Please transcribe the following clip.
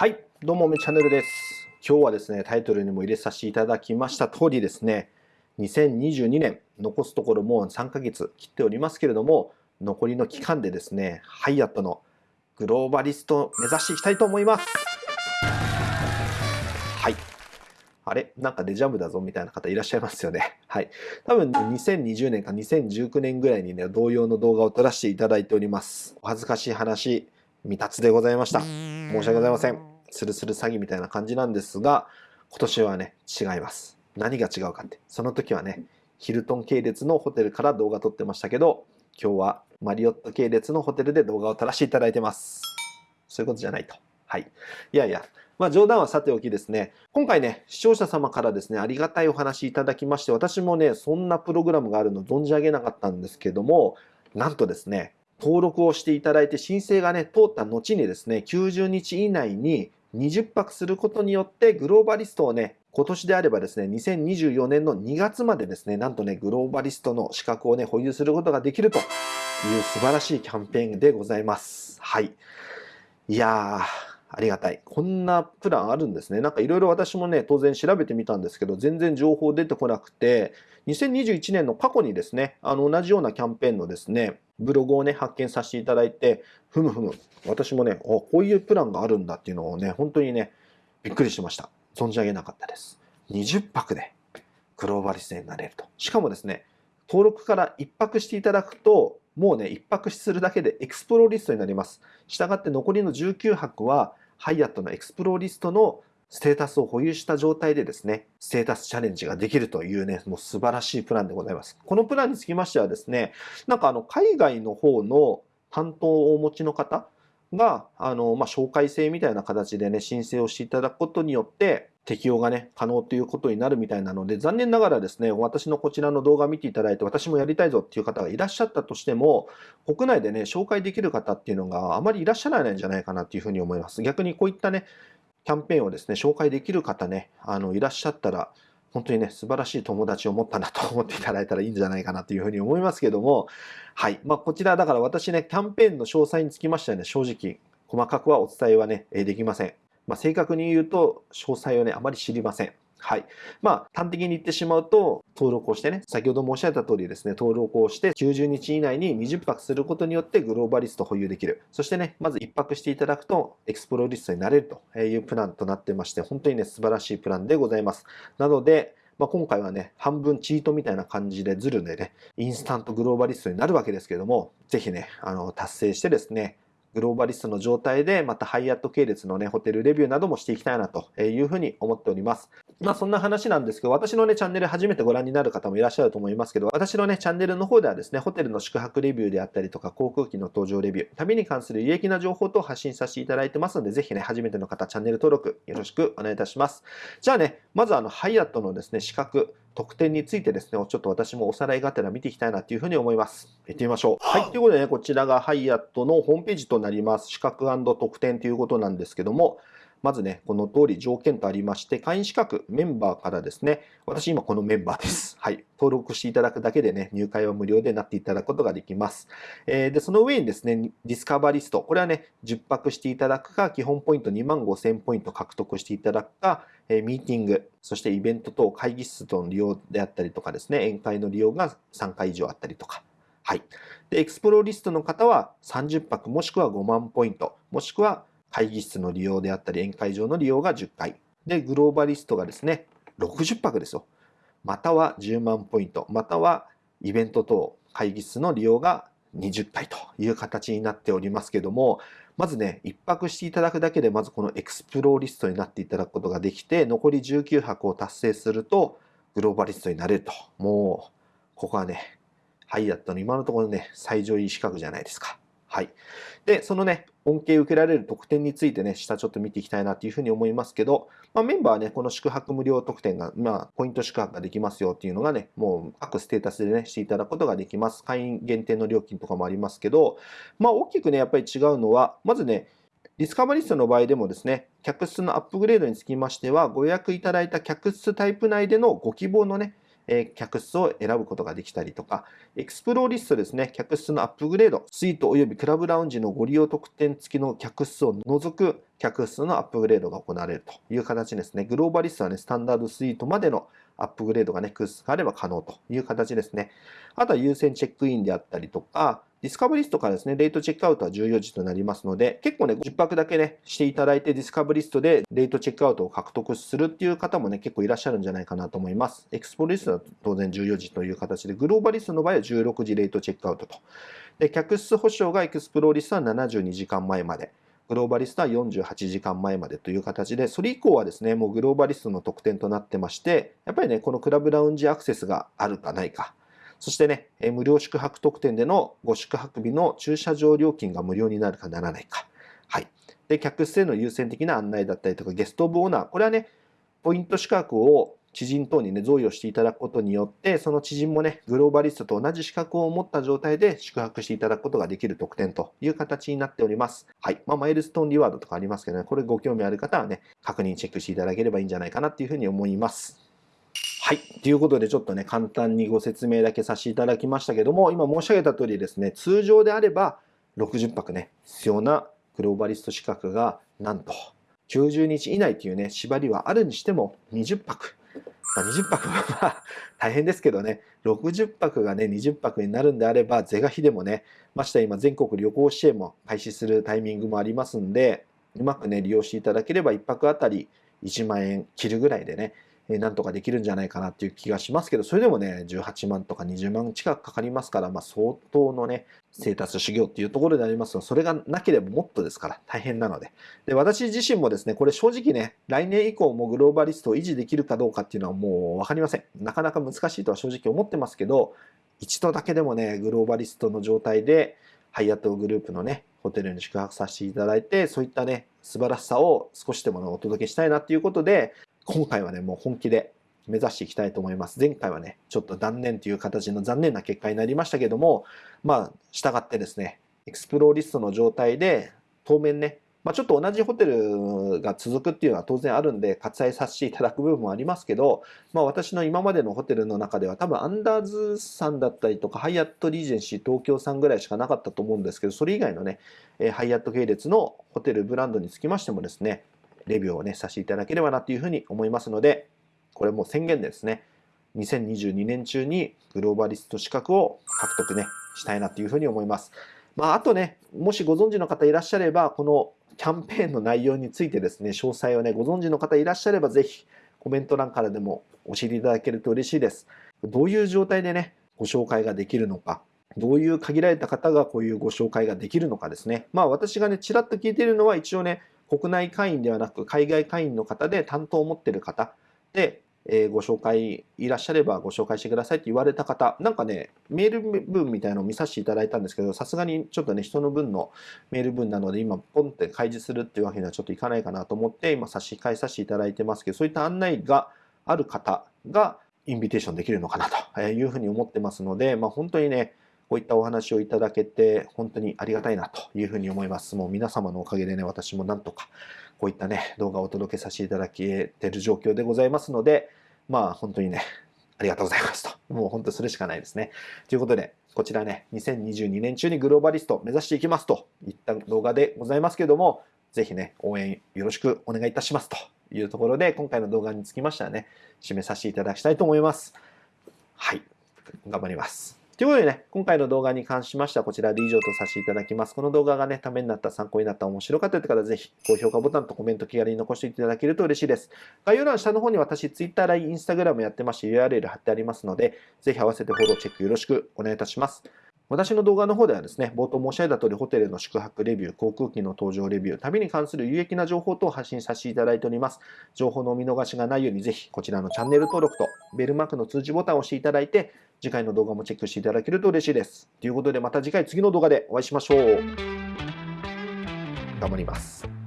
はい、どうも、めチャンネルです。今日はですね、タイトルにも入れさせていただきました通りですね、2022年、残すところもう3ヶ月切っておりますけれども、残りの期間でですね、ハイアットのグローバリストを目指していきたいと思います。はい。あれ？なんかデジャブだぞみたいな方いらっしゃいますよね。はい。多分2020年か2019年ぐらいにね、同様の動画を撮らせていただいております。お恥ずかしい話、未達でございました。申し訳ございません。スルスル詐欺みたいな感じなんですが、今年はね、違います。何が違うかって。その時はね、ヒルトン系列のホテルから動画撮ってましたけど、今日はマリオット系列のホテルで動画を撮らせていただいてます。そういうことじゃないと。はい。いやいや、まあ冗談はさておきですね、今回ね、視聴者様からですね、ありがたいお話いただきまして、私もね、そんなプログラムがあるの存じ上げなかったんですけども、なんとですね、登録をしていただいて申請がね、通った後にですね、90日以内に20泊することによってグローバリストをね、今年であればですね、2024年の2月までですね、なんとね、グローバリストの資格をね、保有することができるという素晴らしいキャンペーンでございます。はい。いやー、ありがたい。こんなプランあるんですね。なんかいろいろ私もね、当然調べてみたんですけど、全然情報出てこなくて、2021年の過去にですね、あの同じようなキャンペーンのですね、ブログをね、発見させていただいて、ふむふむ、私もね、こういうプランがあるんだっていうのをね、本当にね、びっくりしました。存じ上げなかったです。20泊でグローバリストになれると。しかもですね、登録から1泊していただくと、もうね、1泊するだけでエクスプローリストになります。したがって残りの19泊は、ハイアットのエクスプローリストのステータスを保有した状態でですね、ステータスチャレンジができるというね、もう素晴らしいプランでございます。このプランにつきましてはですね、なんかあの、海外の方の担当をお持ちの方が、あの、まあ、紹介制みたいな形でね、申請をしていただくことによって、適用がね、可能ということになるみたいなので、残念ながらですね、私のこちらの動画を見ていただいて、私もやりたいぞっていう方がいらっしゃったとしても、国内でね、紹介できる方っていうのがあまりいらっしゃらないんじゃないかなっていうふうに思います。逆にこういったね、キャンペーンをですね、紹介できる方ね、あの、いらっしゃったら、本当にね、素晴らしい友達を持ったなと思っていただいたらいいんじゃないかなというふうに思いますけども、はい。まあ、こちら、だから私ね、キャンペーンの詳細につきましてはね、正直、細かくはお伝えはね、できません。まあ、正確に言うと、詳細をね、あまり知りません。はい。まあ、端的に言ってしまうと、登録をしてね、先ほど申し上げた通りですね、登録をして90日以内に20泊することによってグローバリスト保有できる。そしてね、まず1泊していただくと、エクスプロリストになれるというプランとなってまして、本当にね、素晴らしいプランでございます。なので、まあ、今回はね、半分チートみたいな感じでズルでね、インスタントグローバリストになるわけですけれども、ぜひね、あの、達成してですね、グローバリストの状態で、またハイアット系列のね、ホテルレビューなどもしていきたいなというふうに思っております。まあそんな話なんですけど、私のね、チャンネル初めてご覧になる方もいらっしゃると思いますけど、私のね、チャンネルの方ではですね、ホテルの宿泊レビューであったりとか、航空機の搭乗レビュー、旅に関する有益な情報と発信させていただいてますので、ぜひね、初めての方、チャンネル登録よろしくお願いいたします。じゃあね、まずあの、ハイアットのですね、資格、特典についてですね、ちょっと私もおさらいがてら見ていきたいなというふうに思います。行ってみましょう。はい。ということでね、こちらがハイアットのホームページとなります。資格特典ということなんですけども、まずね、この通り条件とありまして、会員資格、メンバーからですね、私今このメンバーです。はい。登録していただくだけでね、入会は無料でなっていただくことができます。えー、で、その上にですね、ディスカバリスト。これはね、10泊していただくか、基本ポイント2万5000ポイント獲得していただくか、え、ミーティング、そしてイベント等、会議室との利用であったりとかですね、宴会の利用が3回以上あったりとか。はい。で、エクスプロリストの方は30泊もしくは5万ポイント、もしくは会議室の利用であったり、宴会場の利用が10回。で、グローバリストがですね、60泊ですよ。または10万ポイント、またはイベント等、会議室の利用が20回という形になっておりますけども、まずね、1泊していただくだけで、まずこのエクスプローリストになっていただくことができて、残り19泊を達成すると、グローバリストになれると。もう、ここはね、ハイアットの今のところね、最上位資格じゃないですか。はい。で、そのね、恩恵受けられる特典についてね、下ちょっと見ていきたいなというふうに思いますけど、まあ、メンバーはね、この宿泊無料特典が、まあ、ポイント宿泊ができますよっていうのがね、もう各ステータスでね、していただくことができます。会員限定の料金とかもありますけど、まあ、大きくね、やっぱり違うのは、まずね、ディスカバリストの場合でもですね、客室のアップグレードにつきましては、ご予約いただいた客室タイプ内でのご希望のね、え客室を選ぶことができたりとか、エクスプローリストですね、客室のアップグレード、スイート及びクラブラウンジのご利用特典付きの客室を除く客室のアップグレードが行われるという形ですね。グローバリストはね、スタンダードスイートまでのアップグレードがね、空室があれば可能という形ですね。あとは優先チェックインであったりとか、ディスカバリストからですね、レイトチェックアウトは14時となりますので、結構ね、10泊だけね、していただいて、ディスカバリストでレイトチェックアウトを獲得するっていう方もね、結構いらっしゃるんじゃないかなと思います。エクスプローリストは当然14時という形で、グローバリストの場合は16時レイトチェックアウトと。で、客室保証がエクスプローリストは72時間前まで。グローバリストは48時間前までという形で、それ以降はですね、もうグローバリストの特典となってまして、やっぱりね、このクラブラウンジアクセスがあるかないか。そしてね、無料宿泊特典でのご宿泊日の駐車場料金が無料になるかならないか。はい。で、客室への優先的な案内だったりとか、ゲストオブオナー。これはね、ポイント宿泊を知人等にね、贈与していただくことによって、その知人もね、グローバリストと同じ資格を持った状態で宿泊していただくことができる特典という形になっております。はい。まあ、マイルストーンリワードとかありますけどね、これご興味ある方はね、確認チェックしていただければいいんじゃないかなっていうふうに思います。はい。ということで、ちょっとね、簡単にご説明だけさせていただきましたけども、今申し上げた通りですね、通常であれば60泊ね、必要なグローバリスト資格が、なんと90日以内というね、縛りはあるにしても20泊。まあ、20泊は大変ですけどね、60泊がね、20泊になるんであれば、是が非でもね、まして今全国旅行支援も開始するタイミングもありますんで、うまくね、利用していただければ1泊あたり1万円切るぐらいでね、なんとかできるんじゃないかなっていう気がしますけど、それでもね、18万とか20万近くかかりますから、まあ、相当のね、ステータス修行っていうところでありますが、それがなければもっとですから大変なので。で、私自身もですね、これ正直ね、来年以降もグローバリストを維持できるかどうかっていうのはもうわかりません。なかなか難しいとは正直思ってますけど、一度だけでもね、グローバリストの状態で、ハイアットグループのね、ホテルに宿泊させていただいて、そういったね、素晴らしさを少しでもお届けしたいなっていうことで、今回はね、もう本気で目指していきたいと思います。前回はね、ちょっと断念という形の残念な結果になりましたけども、まあ、従ってですね、エクスプローリストの状態で、当面ね、まあ、ちょっと同じホテルが続くっていうのは当然あるんで、割愛させていただく部分もありますけど、まあ、私の今までのホテルの中では多分アンダーズさんだったりとか、ハイアットリージェンシー東京さんぐらいしかなかったと思うんですけど、それ以外のね、ハイアット系列のホテルブランドにつきましてもですね、レビューをね、させていただければなというふうに思いますので、これも宣言ですね。2022年中にグローバリスト資格を獲得ね、したいなというふうに思います。まあ、あとね、もしご存知の方いらっしゃれば、このキャンペーンの内容についてですね、詳細をね、ご存知の方いらっしゃれば、ぜひコメント欄からでも教えていただけると嬉しいです。どういう状態でね、ご紹介ができるのか、どういう限られた方がこういうご紹介ができるのかですね。まあ私がね、ちらっと聞いているのは一応ね、国内会員ではなく海外会員の方で担当を持ってる方で、えー、ご紹介いらっしゃればご紹介してくださいって言われた方、なんかね、メール文みたいなのを見させていただいたんですけど、さすがにちょっとね、人の分のメール文なので、今、ポンって開示するっていうわけにはちょっといかないかなと思って、今差し控えさせていただいてますけど、そういった案内がある方がインビテーションできるのかなというふうに思ってますので、まあ、本当にね、こういったお話をいただけて、本当にありがたいなというふうに思います。もう皆様のおかげでね、私もなんとか、こういったね、動画をお届けさせていただけてる状況でございますので、まあ本当にね、ありがとうございますと。もう本当それしかないですね。ということで、こちらね、2022年中にグローバリスト目指していきますといった動画でございますけども、ぜひね、応援よろしくお願いいたしますというところで、今回の動画につきましてはね、締めさせていただきたいと思います。はい。頑張ります。ということでね、今回の動画に関しましてはこちらで以上とさせていただきます。この動画がね、ためになった、参考になった、面白かったという方はぜひ高評価ボタンとコメント気軽に残していただけると嬉しいです。概要欄下の方に私 Twitter、LINE、Instagram やってまして URL 貼ってありますので、ぜひ合わせてフォローチェックよろしくお願いいたします。私の動画の方ではですね、冒頭申し上げた通り、ホテルの宿泊レビュー、航空機の搭乗レビュー、旅に関する有益な情報等を発信させていただいております。情報のお見逃しがないように、ぜひこちらのチャンネル登録とベルマークの通知ボタンを押していただいて、次回の動画もチェックしていただけると嬉しいです。ということでまた次回次の動画でお会いしましょう。頑張ります。